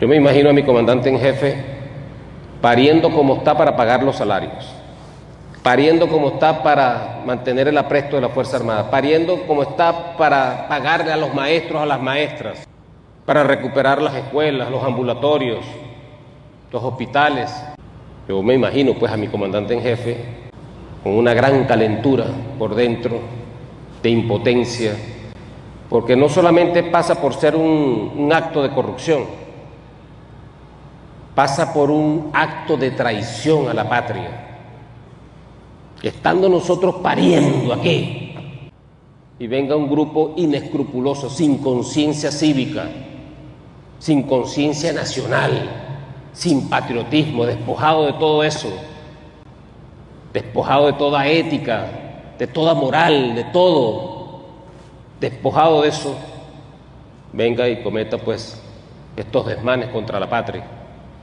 Yo me imagino a mi comandante en jefe pariendo como está para pagar los salarios, pariendo como está para mantener el apresto de la Fuerza Armada, pariendo como está para pagarle a los maestros, a las maestras, para recuperar las escuelas, los ambulatorios, los hospitales. Yo me imagino pues a mi comandante en jefe con una gran calentura por dentro, de impotencia, porque no solamente pasa por ser un, un acto de corrupción, pasa por un acto de traición a la patria. Estando nosotros pariendo aquí y venga un grupo inescrupuloso, sin conciencia cívica, sin conciencia nacional, sin patriotismo, despojado de todo eso, despojado de toda ética, de toda moral, de todo, despojado de eso, venga y cometa pues estos desmanes contra la patria.